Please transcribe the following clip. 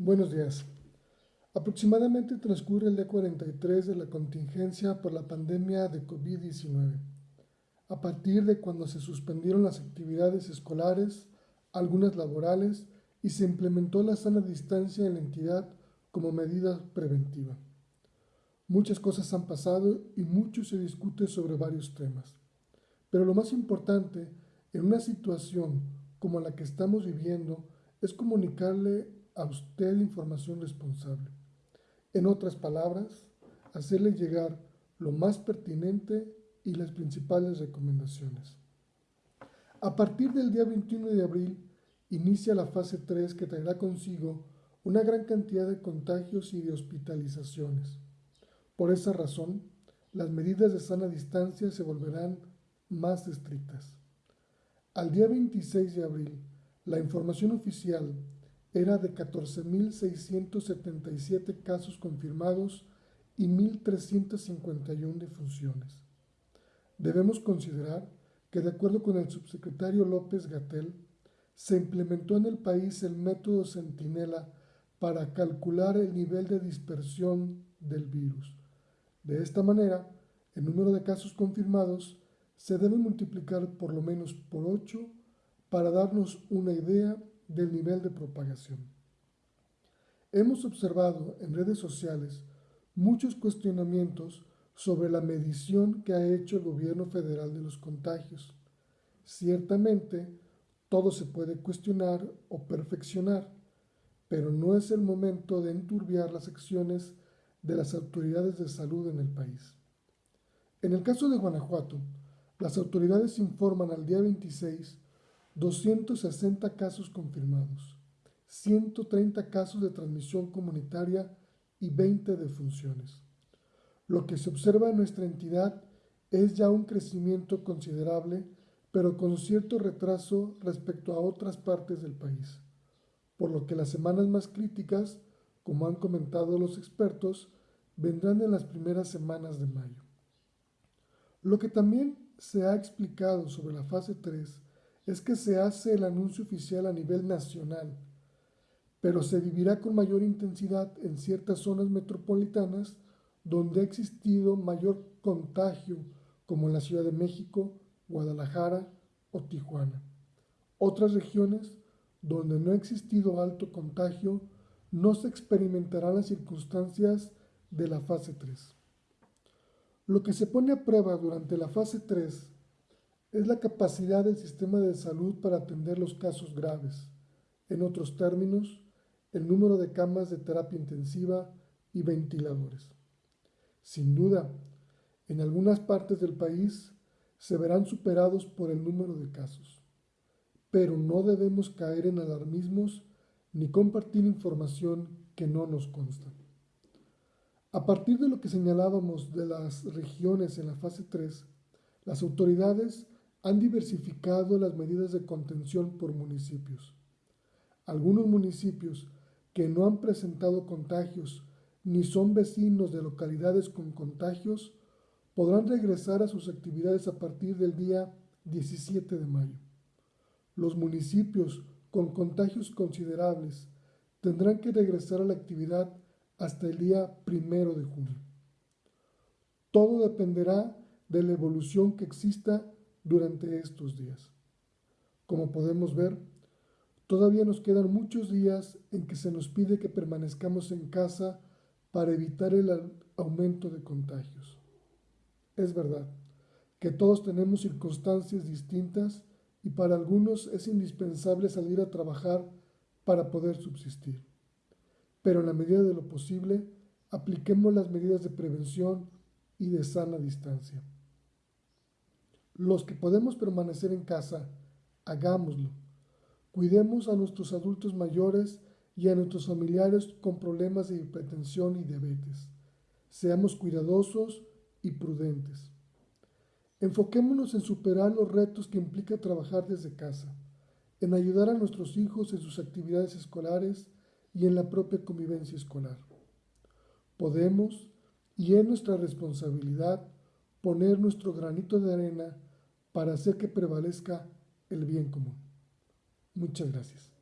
Buenos días. Aproximadamente transcurre el día 43 de la contingencia por la pandemia de COVID-19, a partir de cuando se suspendieron las actividades escolares, algunas laborales y se implementó la sana distancia en la entidad como medida preventiva. Muchas cosas han pasado y mucho se discute sobre varios temas. Pero lo más importante en una situación como la que estamos viviendo es comunicarle usted información responsable. En otras palabras, hacerle llegar lo más pertinente y las principales recomendaciones. A partir del día 21 de abril inicia la fase 3 que traerá consigo una gran cantidad de contagios y de hospitalizaciones. Por esa razón, las medidas de sana distancia se volverán más estrictas. Al día 26 de abril, la información oficial era de 14.677 casos confirmados y 1.351 defunciones. Debemos considerar que de acuerdo con el subsecretario López Gatel, se implementó en el país el método Centinela para calcular el nivel de dispersión del virus. De esta manera, el número de casos confirmados se debe multiplicar por lo menos por 8 para darnos una idea del nivel de propagación. Hemos observado en redes sociales muchos cuestionamientos sobre la medición que ha hecho el gobierno federal de los contagios. Ciertamente, todo se puede cuestionar o perfeccionar, pero no es el momento de enturbiar las acciones de las autoridades de salud en el país. En el caso de Guanajuato, las autoridades informan al día 26 260 casos confirmados, 130 casos de transmisión comunitaria y 20 defunciones. Lo que se observa en nuestra entidad es ya un crecimiento considerable, pero con cierto retraso respecto a otras partes del país, por lo que las semanas más críticas, como han comentado los expertos, vendrán en las primeras semanas de mayo. Lo que también se ha explicado sobre la fase 3 es que se hace el anuncio oficial a nivel nacional, pero se vivirá con mayor intensidad en ciertas zonas metropolitanas donde ha existido mayor contagio, como en la Ciudad de México, Guadalajara o Tijuana. Otras regiones donde no ha existido alto contagio, no se experimentarán las circunstancias de la fase 3. Lo que se pone a prueba durante la fase 3 es la capacidad del sistema de salud para atender los casos graves. En otros términos, el número de camas de terapia intensiva y ventiladores. Sin duda, en algunas partes del país se verán superados por el número de casos, pero no debemos caer en alarmismos ni compartir información que no nos consta. A partir de lo que señalábamos de las regiones en la fase 3, las autoridades han diversificado las medidas de contención por municipios. Algunos municipios que no han presentado contagios ni son vecinos de localidades con contagios podrán regresar a sus actividades a partir del día 17 de mayo. Los municipios con contagios considerables tendrán que regresar a la actividad hasta el día primero de junio. Todo dependerá de la evolución que exista durante estos días. Como podemos ver, todavía nos quedan muchos días en que se nos pide que permanezcamos en casa para evitar el aumento de contagios. Es verdad que todos tenemos circunstancias distintas y para algunos es indispensable salir a trabajar para poder subsistir. Pero en la medida de lo posible, apliquemos las medidas de prevención y de sana distancia. Los que podemos permanecer en casa, hagámoslo. Cuidemos a nuestros adultos mayores y a nuestros familiares con problemas de hipertensión y diabetes. Seamos cuidadosos y prudentes. Enfoquémonos en superar los retos que implica trabajar desde casa, en ayudar a nuestros hijos en sus actividades escolares y en la propia convivencia escolar. Podemos, y es nuestra responsabilidad, poner nuestro granito de arena para hacer que prevalezca el bien común. Muchas gracias.